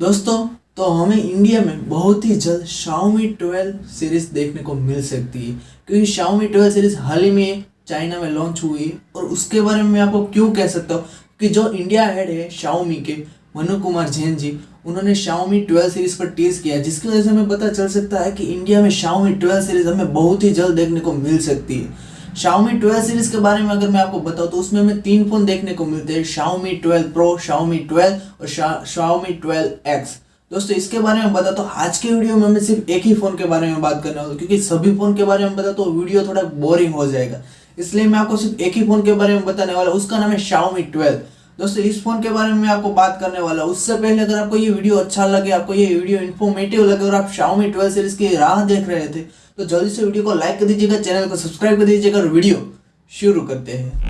दोस्तों तो हमें इंडिया में बहुत ही जल्द Xiaomi 12 सीरीज़ देखने को मिल सकती है। क्योंकि Xiaomi 12 सीरीज़ हाल ही में चाइना में लॉन्च हुई है और उसके बारे में मैं आपको क्यों कह सकता हूँ? कि जो इंडिया हेड है Xiaomi के, मनु कुमार जैन जी, उन्होंने Xiaomi 12 सीरीज़ पर टीज किया जिसकी वजह से हमें पता चल सकता है कि इंडिया में Xiaomi 12 सीरीज़ हमें बहुत ही जल्द देखने को मिल सकती है। Xiaomi 12 सीरीज़ के बारे में अगर मैं आपको बताऊँ तो उसमें हमें तीन फ़ोन देखने को मिलते हैं Xiaomi 12 Pro, Xiaomi 12 और Xiaomi 12X दोस्तों इसके बारे में बता तो आज के वीडियो में हमें सिर्फ़ एक ही फ़ोन के बारे में बात करना होगा क्योंकि सभी फ़ोन के बारे में बता तो वीडियो थोड़ा बोरिंग हो जाएगा। इसलिए मैं आपको सिर्फ़ एक ही फ़ोन के बारे में बताने वाला उसका नाम है Xiaomi 12 दोस्तों इस फ़ोन के बारे में मैं आपको बात करने वाला उससे पहले अगर आपको ये वीडियो अच्छा लगे आपको ये वीडियो इन्फॉर्मेटिव लगे और आप Xiaomi 12 सीरीज़ की राह देख रहे थे तो जल्दी से वीडियो को लाइक कर दीजिएगा, चैनल को सब्सक्राइब कर दीजिएगा और वीडियो शुरू करते हैं।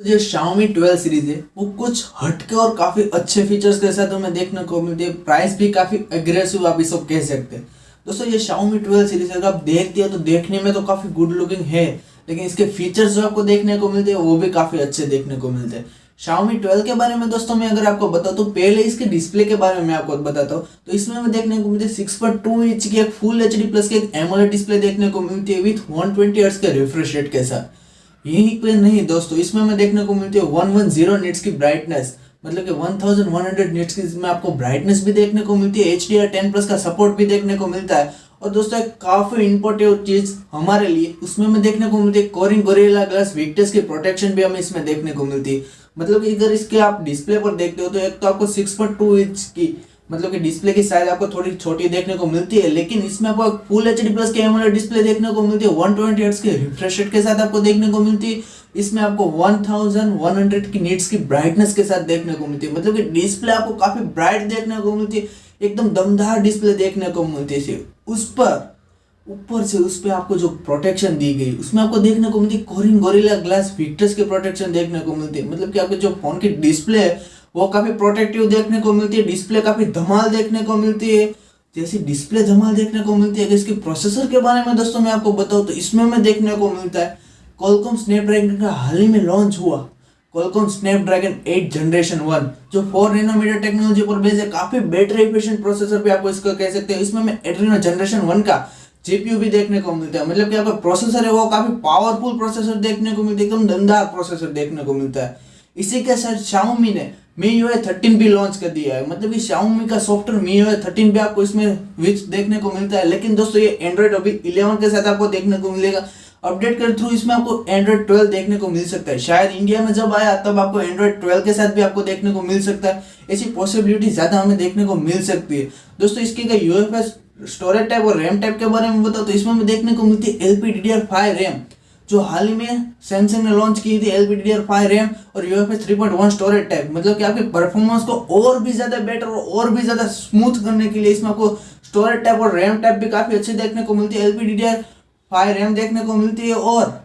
जो Xiaomi 12 सीरीज़ है, वो कुछ हटके और काफ़ी अच्छे फीचर्स के साथ हमें देखने को मिलती है। प्राइस भी काफ़ी अग्रेसिव आप इसको कह सकते हैं। दोस्तों, ये Xiaomi 12 सीरीज़ अगर आप देखते हो तो देखने में तो काफ़ी गुड लुकिंग है, लेकिन इसके फीचर्स जो आपको देखने को मिलते हैं, वो भी काफ़ी अच्छे देखने को मिलते हैं। Xiaomi 12 के बारे में दोस्तों मैं अगर आपको बताऊँ तो पहले इसके डिस्प्ले के बारे में मैं आपको बताता हूँ। तो इसमें हमें देखने को मिलती है सिक्स पॉइंट टू इंच की एक फुल एचडी प्लस की एक एमोलेड डिस्प्ले देखने को मिलती है विथ वन ट्वेंटी के रिफ्रेश रेट के साथ। यही पे नहीं दोस्तों, इसमें हमें देखने को मिलती है वन वन ज़ीरो निट्स की ब्राइटनेस मतलब कि 1100 निट्स की इसमें आपको ब्राइटनेस भी देखने को मिलती है H D R ten plus का सपोर्ट भी देखने को मिलता है। और दोस्तों, एक काफ़ी इंपॉर्टेंट चीज़ हमारे लिए, उसमें हमें देखने को मिलती है कोरिंग गोरिल्ला ग्लास विक्टर्स की प्रोटेक्शन भी हमें इसमें देखने को मिलती है। मतलब कि अगर इसके आप डिस्प्ले पर देखते हो तो एक तो आपको सिक्स पॉइंट टू इंच की मतलब कि डिस्प्ले की साइज़ आपको थोड़ी छोटी देखने को मिलती है, लेकिन इसमें आपको फुल एच डी प्लस के एमोलेड डिस्प्ले देखने को मिलती है वन ट्वेंटी के रिफ्रेश रेट के साथ आपको देखने को मिलती है, इसमें आपको वन थाउज़ेंड वन हंड्रेड की नीट्स की ब्राइटनेस के साथ देखने को मिलती है मतलब कि डिस्प्ले आपको काफ़ी ब्राइट देखने को मिलती है, एकदम दमदार डिस्प्ले देखने को मिलती है उस पर ऊपर से उस पर आपको जो प्रोटेक्शन दी गई, उसमें आपको देखने को मिलती कोरिन गोरिल्ला ग्लास फिक्टर्स की प्रोटेक्शन देखने को मिलती है। मतलब कि आपके जो फ़ोन की डिस्प्ले है, वो काफ़ी प्रोटेक्टिव देखने को मिलती है डिस्प्ले काफ़ी धमाल देखने को मिलती है। जैसी डिस्प्ले धमाल देखने को मिलती है, अगर इसके प्रोसेसर के बारे में दोस्तों मैं आपको बताऊँ तो इसमें हमें देखने को मिलता है कॉलकॉम स्नैपड्रैगन का हाल ही में लॉन्च हुआ। कॉलकॉम स्नैपड्रैगन 8 जनरेशन 1 जो 4 नैनोमीटर टेक्नोलॉजी पर बेस्ड है, काफ़ी बैटरी एफिशिएंट प्रोसेसर भी आपको इसको कह सकते हैं। इसमें मैं एड्रीनो जनरेशन 1 का जीपीयू भी देखने को मिलता है। मतलब कि आपका प्रोसेसर है, वो काफ़ी पावरफुल प्रोसेसर देखने को मिलता है, एकदम दमदार प्रोसेसर देखने को मिलता है। इसी के साथ Xiaomi ने मी यू थर्टीन भी लॉन्च कर दिया है। मतलब कि Xiaomi का सॉफ्टवेयर मी यू थर्टीन भी आपको इसमें विच देखने को मिलता है। लेकिन दोस्तों, ये एंड्रॉइड अभी इलेवन के साथ आपको देखने को मिलेगा। अपडेट कर थ्रू इसमें आपको एंड्रॉइड ट्वेल्व देखने को मिल सकता है। शायद इंडिया में जब आया, तब आपको एंड्रॉइड ट्वेल्व के साथ भी आपको देखने को मिल सकता है। ऐसी पॉसिबिलिटी ज़्यादा हमें देखने को मिल सकती है। दोस्तों, इसकी यूएफएस स्टोरेज टाइप और रैम टाइप के बारे में बताओ तो इसमें हमें देखने को मिलती है L P D D R five RAM, जो हाल ही में सैमसंग ने लॉन्च की थी L P D D R five RAM और U F S three point one storage type मतलब कि आपके परफॉर्मेंस को और भी ज़्यादा बेटर और भी ज़्यादा स्मूथ करने के लिए इसमें आपको स्टोरेज टाइप और रैम टाइप भी काफ़ी अच्छी देखने को मिलती है L P D D R five RAM देखने को मिलती है और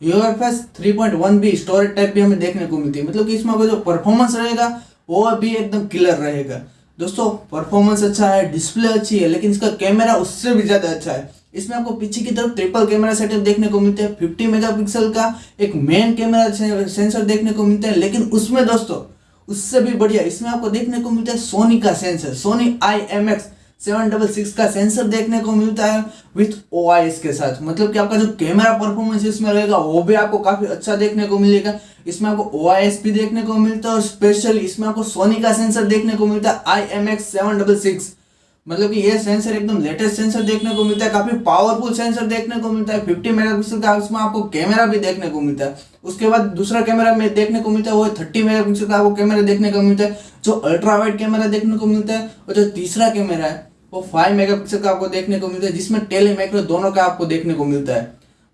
U F S three point one भी स्टोरेज टाइप भी हमें देखने को मिलती है मतलब कि इसमें आपका जो परफॉर्मेंस रहेगा, वो भी एकदम क्लियर रहेगा। दोस्तों परफॉर्मेंस अच्छा है डिस्प्ले अच्छी है, लेकिन इसका कैमरा उससे भी ज़्यादा अच्छा है। इसमें आपको पीछे की तरफ़ ट्रिपल कैमरा सेटअप देखने को मिलते हैं 50 मेगापिक्सल का एक मेन कैमरा सेंसर देखने को मिलते हैं। लेकिन उसमें दोस्तों, उससे भी बढ़िया, इसमें आपको देखने को मिलता है सोनी का sensor Sony I M X seven double six का सेंसर देखने को मिलता है विथ ओ के साथ मतलब कि आपका जो कैमरा परफॉर्मेंस इसमें रहेगा वो भी आपको काफ़ी अच्छा देखने को मिलेगा इसमें आपको ओआईएस भी देखने को मिलता है और स्पेशल इसमें आपको सोनी का सेंसर देखने को मिलता है I M X seven double six मतलब कि ये सेंसर एकदम लेटेस्ट सेंसर देखने को मिलता है काफ़ी पावरफुल सेंसर देखने को मिलता है 50 मेगापिक्सल का उसमें आपको कैमरा भी देखने को मिलता है उसके बाद दूसरा कैमरा में देखने को मिलता है वो थर्टी मेगापिक्सल का आपको कैमरा देखने को मिलता है जो अल्ट्रा वाइड कैमरा देखने को मिलता है और जो तीसरा कैमरा है वो फाइव मेगापिक्सल का आपको देखने को मिलता है, जिसमें टेली मैक्रो दोनों का आपको देखने को मिलता है।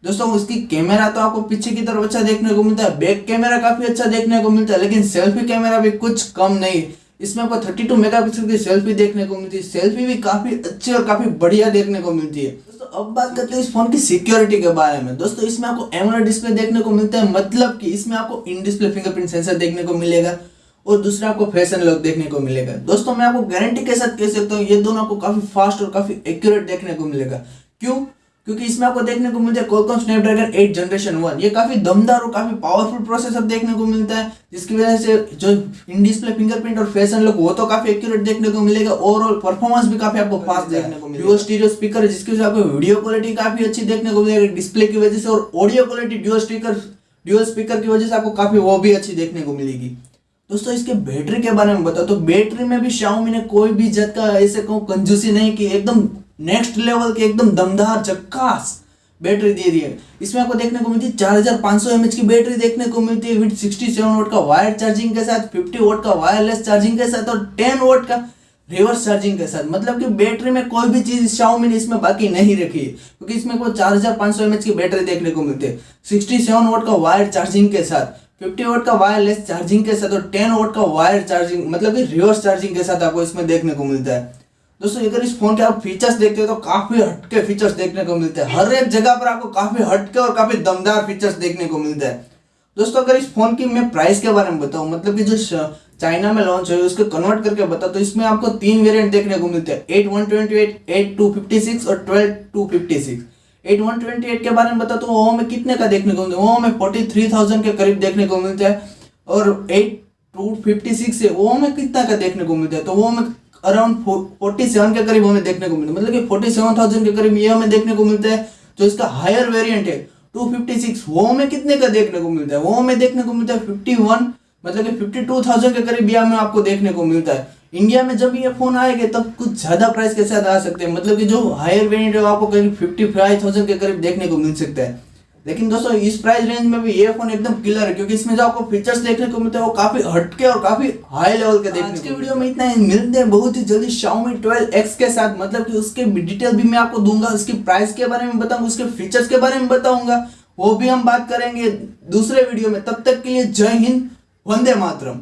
दोस्तों, उसकी कैमरा तो आपको पीछे की तरफ़ अच्छा देखने को मिलता है बैक कैमरा काफ़ी अच्छा देखने को मिलता है, लेकिन सेल्फी कैमरा भी कुछ कम नहीं। इसमें आपको 32 मेगापिक्सल की सेल्फी देखने को मिलती है सेल्फी भी काफ़ी अच्छी और काफ़ी बढ़िया देखने को मिलती है। दोस्तों, अब बात करते हैं इस फ़ोन की सिक्योरिटी के बारे में। दोस्तों, इसमें आपको एमोलेड डिस्प्ले देखने को मिलता है मतलब कि इसमें आपको इन डिस्प्ले फिंगरप्रिंट सेंसर देखने को मिलेगा। और दूसरा आपको फ़ैशन लुक देखने को मिलेगा। दोस्तों मैं आपको गारंटी के साथ कह सकता हूँ ये दोनों आपको काफ़ी फास्ट और काफ़ी एक्यूरेट देखने को मिलेगा। क्यों? क्योंकि इसमें आपको देखने को मिलता है कोलकॉम स्नैपड्रैगन 8 जनरेशन वन ये काफ़ी दमदार और काफ़ी पावरफुल प्रोसेसर देखने को मिलता है जिसकी वजह से जो इन डिस्प्ले फिंगरप्रिंट और फ़ैशन लुक वो तो काफ़ी एक्यूरेट देखने को मिलेगा। ओवरऑल परफॉर्मेंस भी काफ़ी आपको फास्ट देखने को मिलेगा। स्टीरियो स्पीकर जिसकी वजह से आपको वीडियो क्वालिटी काफ़ी अच्छी देखने को मिलेगी। डिस्प्ले की वजह से और audio quality dual speaker dual speaker की वजह से आपको काफ़ी वो भी अच्छी देखने को मिलेगी। दोस्तों, इसके बैटरी के बारे में बताओ। तो बैटरी में भी Xiaomi ने कोई भी जत का ऐसे कहूँ कंजूसी नहीं की एकदम नेक्स्ट लेवल के एकदम दमदार चक्कास बैटरी दे रही है इसमें आपको देखने को मिलती है चार हज़ार सौ की बैटरी देखने को मिलती है विद सिक्सटी सेवन वोट का वायर चार्जिंग के साथ फिफ्टी वोट का वायरलेस चार्जिंग के साथ और टेन वोट का रिवर्स चार्जिंग के साथ। मतलब कि बैटरी में कोई भी चीज़ Xiaomi ने इसमें बाकी नहीं रखी है, क्योंकि इसमें कोई चार हज़ार की बैटरी देखने को मिलती है। सिक्सटी सेवन वोट का वायर चार्जिंग के साथ। फिफ्टी वोट का वायरलेस चार्जिंग के साथ और टेन वोट का वायर चार्जिंग मतलब कि रिवर्स चार्जिंग के साथ आपको इसमें देखने को मिलता है। दोस्तों, अगर इस फ़ोन के आप फीचर्स देखते हो तो काफ़ी हटके फीचर्स देखने को मिलते हैं। हर एक जगह पर आपको काफ़ी हटके और काफ़ी दमदार फीचर्स देखने को मिलते हैं। दोस्तों, अगर इस फ़ोन की मैं प्राइस के बारे में बताऊँ मतलब कि जो चाइना में लॉन्च हुई, उसको कन्वर्ट करके बता तो इसमें आपको तीन वेरिएंट देखने को मिलते हैं। Eight one twenty eight eight two fifty six और twelve two fifty six eight one twenty eight के बारे में बता तो वो हमें कितने का देखने को मिलता है? वो फोर्टी थ्री थाउज़ेंड के करीब देखने को मिलता है और एट टू फिफ्टी सिक्स है वो हमें कितना का देखने को मिलता है? तो वो हमें अराउंड फोर्टी सेवन के करीब हमें देखने को मिलता है। मतलब कि फोर्टी सेवन थाउज़ेंड के करीब ये हमें देखने को मिलता है, जो इसका हायर वेरिएंट है, टू फिफ्टी सिक्स वो हमें कितने का देखने को मिलता है? वो हमें देखने को मिलता है फिफ्टी वन मतलब कि फिफ्टी टू थाउज़ेंड के करीब ये हमें आपको देखने को मिलता है। इंडिया में जब ये फ़ोन आएँगे तब कुछ ज़्यादा प्राइस के साथ आ सकते हैं। मतलब कि जो हायर वेरिएंट है आपको करीब फिफ्टी फाइव थाउज़ेंड के करीब देखने को मिल सकता है। लेकिन दोस्तों इस प्राइस रेंज में भी ये फ़ोन एकदम क्लियर है क्योंकि इसमें जो आपको फीचर्स देखने को मिलते हैं वो काफ़ी हटके और काफ़ी हाई लेवल के देखने के वीडियो में इतना ही। मिलते हैं बहुत ही जल्दी Xiaomi 12X के साथ। मतलब कि उसके डिटेल भी मैं आपको दूँगा उसकी प्राइस के बारे में बताऊँगा उसके फीचर्स के बारे में बताऊँगा। वो भी हम बात करेंगे दूसरे वीडियो में। तब तक के लिए जय हिंद वंदे मातरम।